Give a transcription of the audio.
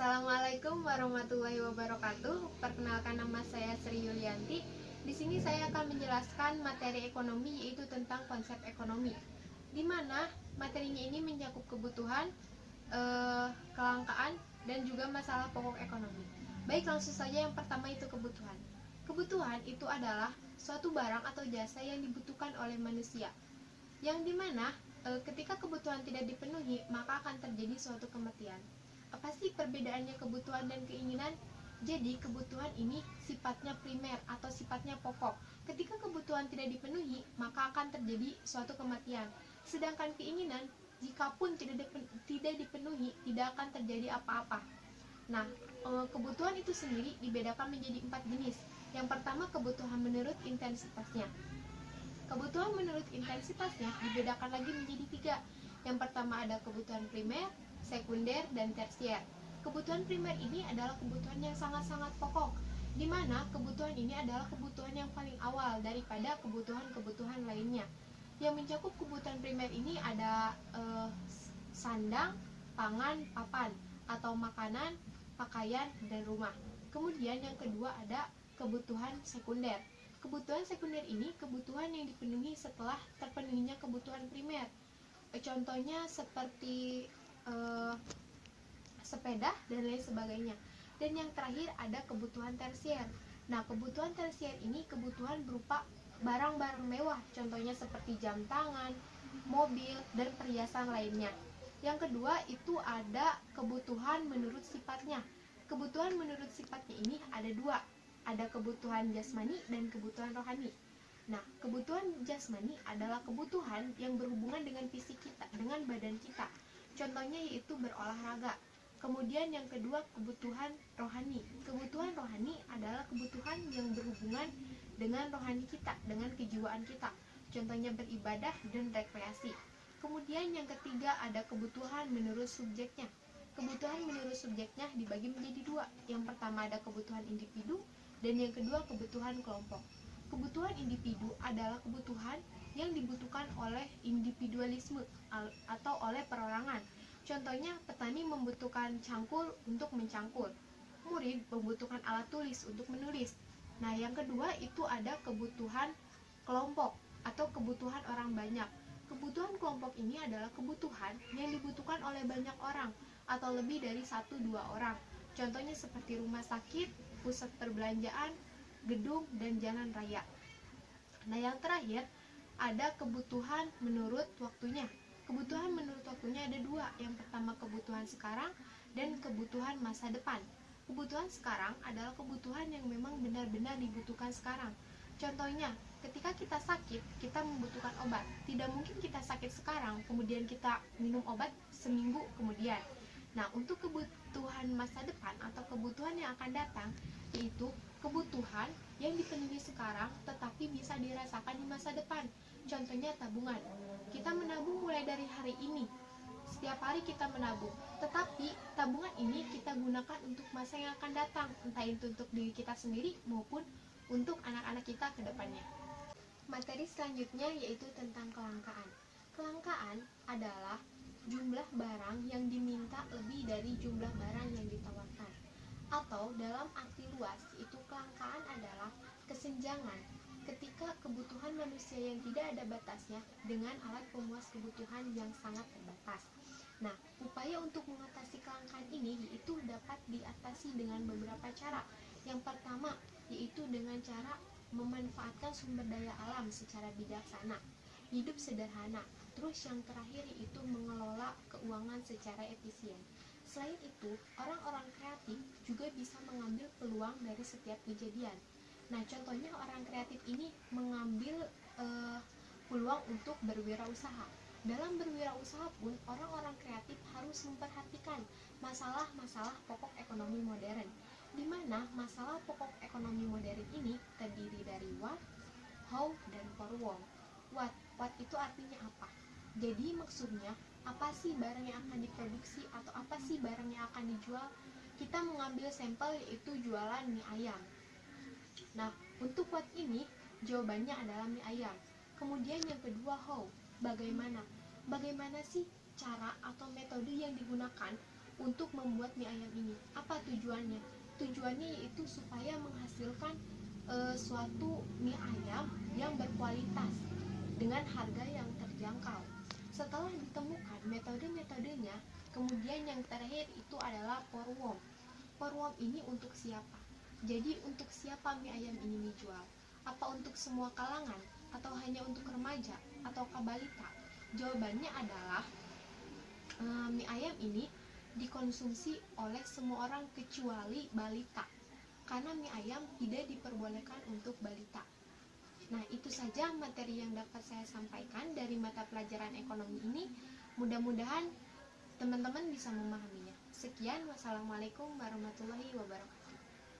Assalamualaikum warahmatullahi wabarakatuh. Perkenalkan nama saya Sri Yulianti. Di sini saya akan menjelaskan materi ekonomi yaitu tentang konsep ekonomi. Di mana materinya ini mencakup kebutuhan, eh, kelangkaan, dan juga masalah pokok ekonomi. Baik, langsung saja yang pertama itu kebutuhan. Kebutuhan itu adalah suatu barang atau jasa yang dibutuhkan oleh manusia. Yang di mana e, ketika kebutuhan tidak dipenuhi, maka akan terjadi suatu kematian. Apa sih perbedaannya kebutuhan dan keinginan? Jadi kebutuhan ini sifatnya primer atau sifatnya pokok. Ketika kebutuhan tidak dipenuhi, maka akan terjadi suatu kematian. Sedangkan keinginan, jikapun tidak tidak dipenuhi, tidak akan terjadi apa-apa. Nah, e, kebutuhan itu sendiri dibedakan menjadi empat jenis. Yang pertama kebutuhan menurut intensitasnya. Kebutuhan menurut intensitasnya dibedakan lagi menjadi tiga. Yang pertama ada kebutuhan primer, sekunder, dan tersier. Kebutuhan primer ini adalah kebutuhan yang sangat-sangat pokok, di mana kebutuhan ini adalah kebutuhan yang paling awal daripada kebutuhan-kebutuhan lainnya. Yang mencakup kebutuhan primer ini ada eh, sandang, pangan, papan, atau makanan, pakaian, dan rumah. Kemudian yang kedua ada kebutuhan sekunder. Kebutuhan sekunder ini kebutuhan yang dipenuhi setelah terpenuhinya kebutuhan primer. Contohnya seperti uh, sepeda dan lain sebagainya. Dan yang terakhir ada kebutuhan tersier. Nah, kebutuhan tersier ini kebutuhan berupa barang-barang mewah, contohnya seperti jam tangan, mobil, dan perhiasan lainnya. Yang kedua itu ada kebutuhan menurut sifatnya. Kebutuhan menurut sifatnya ini ada dua, ada kebutuhan jasmani dan kebutuhan rohani. Nah, kebutuhan jasmani adalah kebutuhan yang berhubungan dengan fisik kita, dengan badan kita. Contohnya yaitu berolahraga. Kemudian yang kedua kebutuhan rohani. Kebutuhan rohani adalah kebutuhan yang berhubungan dengan rohani kita, dengan kejiwaan kita. Contohnya beribadah dan rekreasi. Kemudian yang ketiga ada kebutuhan menurut subjeknya. Kebutuhan menurut subjeknya dibagi menjadi dua. Yang pertama ada kebutuhan individu dan yang kedua kebutuhan kelompok. Kebutuhan individu adalah kebutuhan yang dibutuhkan oleh individualisme atau oleh perorangan. Contohnya, petani membutuhkan cangkul untuk mencangkul. Murid membutuhkan alat tulis untuk menulis. Nah, yang kedua itu ada kebutuhan kelompok atau kebutuhan orang banyak. Kebutuhan kelompok ini adalah kebutuhan yang dibutuhkan oleh banyak orang atau lebih dari satu dua orang. Contohnya seperti rumah sakit, pusat perbelanjaan, gedung, dan jalan raya. Nah, yang terakhir ada kebutuhan menurut waktunya. Kebutuhan menurut waktunya ada dua. Yang pertama kebutuhan sekarang dan kebutuhan masa depan. Kebutuhan sekarang adalah kebutuhan yang memang benar-benar dibutuhkan sekarang. Contohnya, ketika kita sakit, kita membutuhkan obat. Tidak mungkin kita sakit sekarang, kemudian kita minum obat seminggu kemudian. Nah, untuk kebutuhan masa depan atau kebutuhan yang akan datang, yaitu kebutuhan yang dipenuhi sekarang tetapi bisa dirasakan di masa depan. Contohnya tabungan. Kita menabung mulai dari hari ini. Setiap hari kita menabung, tetapi tabungan ini kita gunakan untuk masa yang akan datang, entah itu untuk diri kita sendiri maupun untuk anak-anak kita ke depannya. Materi selanjutnya yaitu tentang kelangkaan. Kelangkaan adalah jumlah barang yang diminta lebih dari jumlah barang yang ditawarkan. Atau dalam arti luas, itu kelangkaan adalah kesenjangan ketika kebutuhan manusia yang tidak ada batasnya dengan alat pemuas kebutuhan yang sangat terbatas. Nah, upaya untuk mengatasi kelangkaan ini yaitu dapat diatasi dengan beberapa cara. Yang pertama, yaitu dengan cara memanfaatkan sumber daya alam secara bijaksana, hidup sederhana, Terus yang terakhir itu mengelola keuangan secara efisien. Selain itu, orang-orang kreatif juga bisa mengambil peluang dari setiap kejadian. Nah, contohnya orang kreatif ini mengambil uh, peluang untuk berwirausaha. Dalam berwirausaha pun, orang-orang kreatif harus memperhatikan masalah-masalah pokok ekonomi modern, di mana masalah pokok ekonomi modern ini terdiri dari what, how, dan for what. What, what itu artinya apa? Jadi maksudnya apa sih barang yang akan diproduksi atau apa sih barang yang akan dijual? Kita mengambil sampel yaitu jualan mie ayam. Nah, untuk what ini jawabannya adalah mie ayam. Kemudian yang kedua how, bagaimana? Bagaimana sih cara atau metode yang digunakan untuk membuat mie ayam ini. Apa tujuannya? Tujuannya yaitu supaya menghasilkan e, suatu mie ayam yang berkualitas dengan harga yang terjangkau. Setelah ditemukan metode-metodenya, kemudian yang terakhir itu adalah porwom. Porwom ini untuk siapa? Jadi untuk siapa mie ayam ini dijual? Apa untuk semua kalangan? Atau hanya untuk remaja? Atau kabalita? Jawabannya adalah e, mie ayam ini dikonsumsi oleh semua orang kecuali balita karena mie ayam tidak diperbolehkan untuk balita. Nah, itu saja materi yang dapat saya sampaikan dari mata pelajaran ekonomi ini. Mudah-mudahan teman-teman bisa memahaminya. Sekian, wassalamualaikum warahmatullahi wabarakatuh.